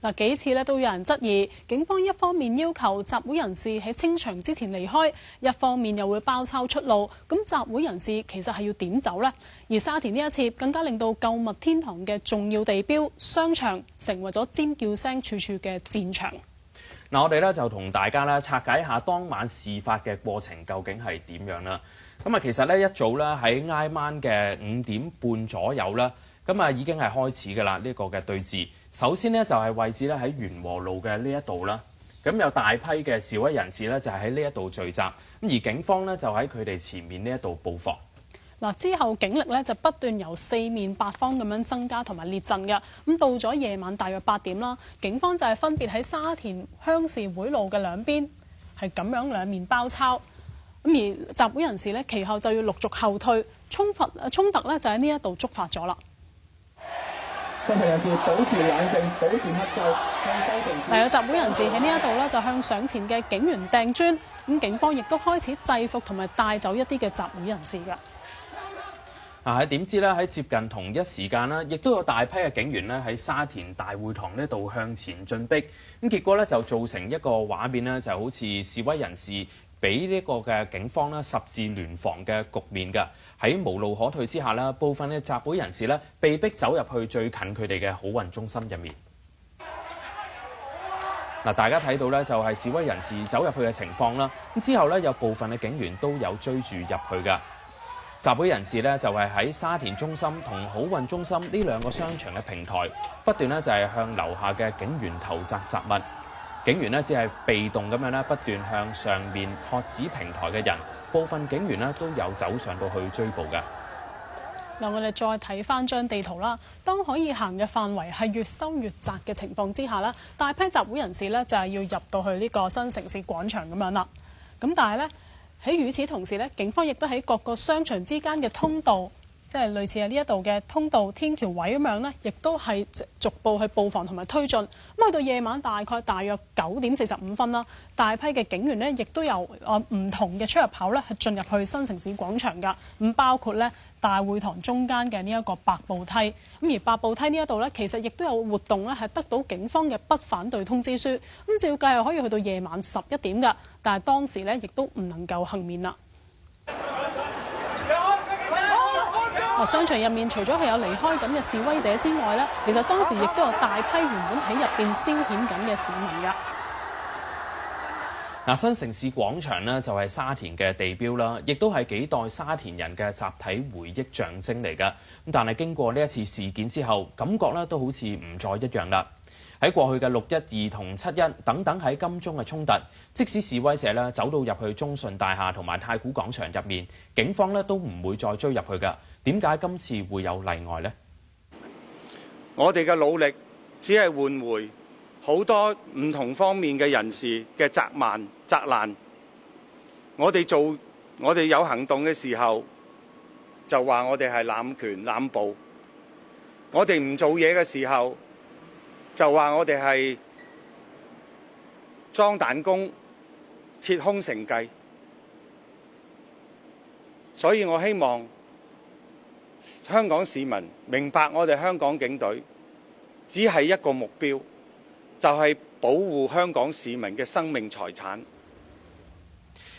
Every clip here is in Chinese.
嗱幾次咧都有人質疑，警方一方面要求集會人士喺清場之前離開，一方面又會包抄出路，咁集會人士其實係要點走呢？而沙田呢一次更加令到購物天堂嘅重要地標商場成為咗尖叫聲處處嘅戰場。嗱，我哋咧就同大家咧拆解一下當晚事發嘅過程究竟係點樣啦。咁啊，其實咧一早咧喺挨晚嘅五點半左右咧。咁啊，已經係開始㗎啦！呢個嘅對峙首先呢，就係位置咧喺元和路嘅呢一度啦。咁有大批嘅示威人士呢，就係喺呢一度聚集，咁而警方呢，就喺佢哋前面呢一度布防嗱。之後警力咧就不斷由四面八方咁樣增加同埋列陣嘅咁。到咗夜晚大約八點啦，警方就係分別喺沙田鄉事會路嘅兩邊係咁樣兩面包抄咁，而集會人士咧其後就要陸續後退衝突衝突咧就喺呢一度觸發咗啦。真民人士保持冷靜，保持克制，向西城。嗱，集會人士喺呢一度咧，就向上前嘅警員掟磚，咁警方亦都開始制服同埋帶走一啲嘅集會人士啊！喺點知咧喺接近同一時間啦，亦都有大批嘅警員咧喺沙田大會堂呢度向前進逼，咁結果咧就造成一個畫面咧，就好似示威人士。俾呢個嘅警方咧十字聯防嘅局面嘅，喺無路可退之下咧，部分嘅集會人士咧被逼走入去最近佢哋嘅好運中心入面。嗱，大家睇到咧就係示威人士走入去嘅情況啦。咁之後咧有部分嘅警員都有追住入去嘅。集會人士咧就係喺沙田中心同好運中心呢兩個商場嘅平台不斷咧就係向樓下嘅警員投擲雜物。警员咧只系被动咁样咧，不断向上面学子平台嘅人，部分警员咧都有走上到去追捕嘅。嗱，我哋再睇翻张地图啦。当可以行嘅范围系越收越窄嘅情况之下咧，大批集会人士咧就系要入到去呢个新城市广场咁样啦。咁但系咧喺与此同时咧，警方亦都喺各个商场之间嘅通道。即係類似喺呢一度嘅通道、天橋位咁樣呢，亦都係逐步去布防同埋推進。咁去到夜晚大概大約九點四十五分啦，大批嘅警員呢，亦都有唔同嘅出入口呢，係進入去新城市廣場㗎。咁包括呢大會堂中間嘅呢一個白步梯。咁而白步梯呢一度呢，其實亦都有活動呢，係得到警方嘅不反對通知書。咁照計係可以去到夜晚十一點㗎，但係當時呢，亦都唔能夠幸免啦。啊！商場入面除咗係有離開咁嘅示威者之外咧，其實當時亦都有大批原本喺入邊消遣緊嘅市民噶。嗱，新城市廣場呢，就係沙田嘅地標啦，亦都係幾代沙田人嘅集體回憶象徵嚟嘅。咁但係經過呢一次事件之後，感覺咧都好似唔再一樣啦。喺過去嘅六一二同七一等等喺金鐘嘅衝突，即使示威者咧走到入去中信大廈同埋太古廣場入面，警方咧都唔會再追入去嘅。點解今次會有例外呢？我哋嘅努力只係換回好多唔同方面嘅人士嘅責慢責難。我哋做我哋有行動嘅時候，就話我哋係濫權濫暴；我哋唔做嘢嘅時候，就話我哋係裝彈弓、設空城計，所以我希望香港市民明白，我哋香港警隊只係一個目標，就係保護香港市民嘅生命財產。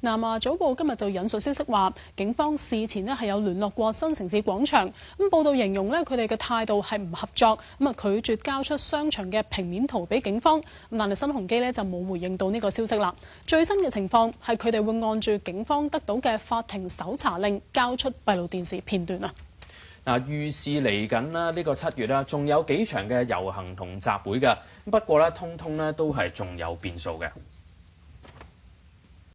南亞早報今日就引述消息話，警方事前咧係有聯絡過新城市廣場。咁報道形容咧，佢哋嘅態度係唔合作，咁啊拒絕交出商場嘅平面圖俾警方。咁但係新鴻基咧就冇回應到呢個消息啦。最新嘅情況係佢哋會按住警方得到嘅法庭搜查令交出閉路電視片段啊。嗱，預示嚟緊啦，呢個七月啦，仲有幾場嘅遊行同集會嘅。不過咧，通通咧都係仲有變數嘅。